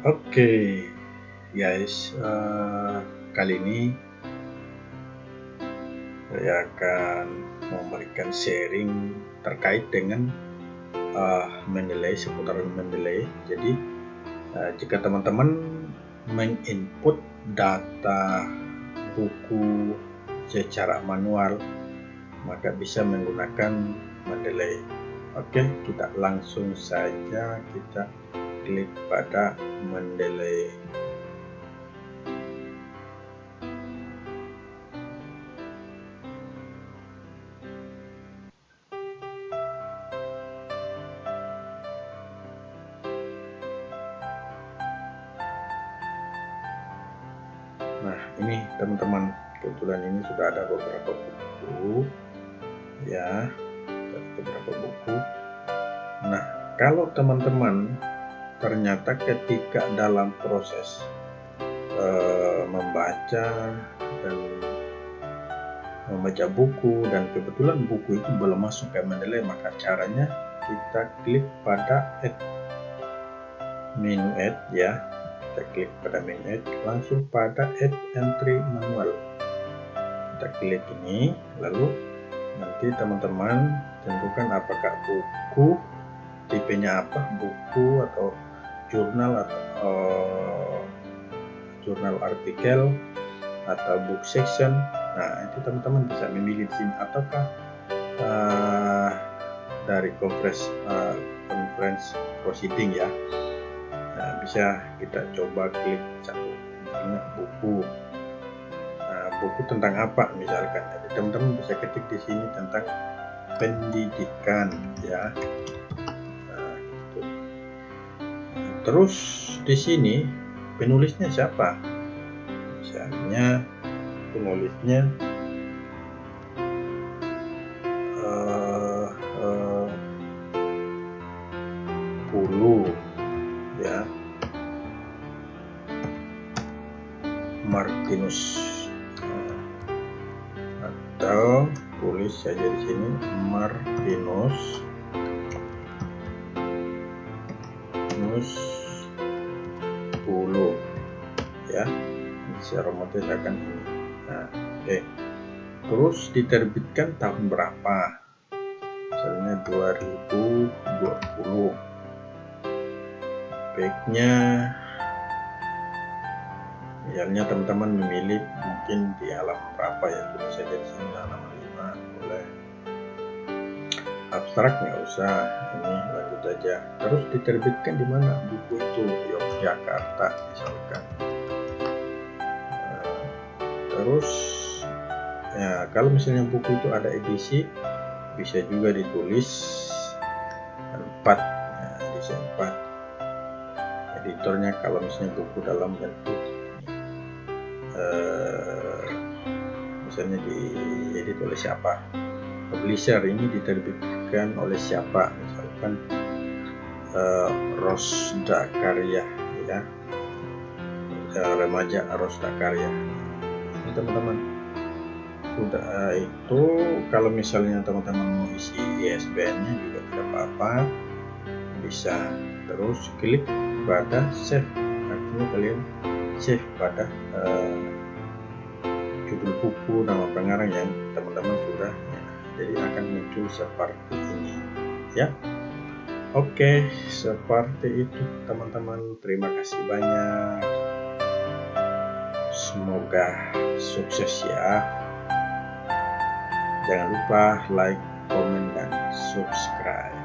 Oke, guys, uh, kali ini saya akan memberikan sharing terkait dengan uh, Mendeley seputaran Mendeley. Jadi, uh, jika teman-teman menginput data buku secara manual, maka bisa menggunakan Mendeley. Oke, kita langsung saja kita klik pada mendelay Nah, ini teman-teman, kebetulan ini sudah ada beberapa buku ya, beberapa buku. Nah, kalau teman-teman ternyata ketika dalam proses uh, membaca dan membaca buku dan kebetulan buku itu belum masuk ke Mendeley maka caranya kita klik pada add. Menu add ya. Kita klik pada menu add langsung pada add entry manual. Kita klik ini lalu nanti teman-teman tentukan apakah buku tipenya apa buku atau jurnal atau uh, jurnal artikel atau book section. Nah itu teman-teman bisa memilih di sini. Ataukah uh, dari conference uh, conference proceeding ya? Nah, bisa kita coba klik satu. Misalnya buku. Nah, buku tentang apa misalkan? Teman-teman bisa ketik di sini tentang pendidikan ya Terus di sini penulisnya siapa? Misalnya penulisnya uh, uh, Pulu ya. Martinus atau tulis saja di sini Martinus. Martinus secara otomatis akan ini. Nah oke. Terus diterbitkan tahun berapa? Misalnya 2020 baiknya misalnya teman-teman memilih mungkin di halaman berapa ya tulis saja di sini halaman 5 boleh. Abstrak nggak usah. Ini lanjut aja. Terus diterbitkan di mana? Buku itu Yogyakarta misalkan terus. Ya kalau misalnya buku itu ada edisi bisa juga ditulis. 4 ya, edisi 4 editornya kalau misalnya buku dalam bentuk eh, misalnya di edit oleh siapa? Publisher ini diterbitkan oleh siapa? Misalkan uh, Rosda Karya ya. Uh, remaja Rosda Karya ini teman-teman. Sudah uh, itu kalau misalnya teman-teman mau isi ISBN nya juga tidak apa-apa bisa terus klik pada save. Artinya kalian save pada uh, judul buku nama pengarang yang teman-teman sudah jadi akan muncul seperti ini ya. Oke seperti itu teman-teman. Terima kasih banyak semoga sukses ya. Jangan lupa like comment dan subscribe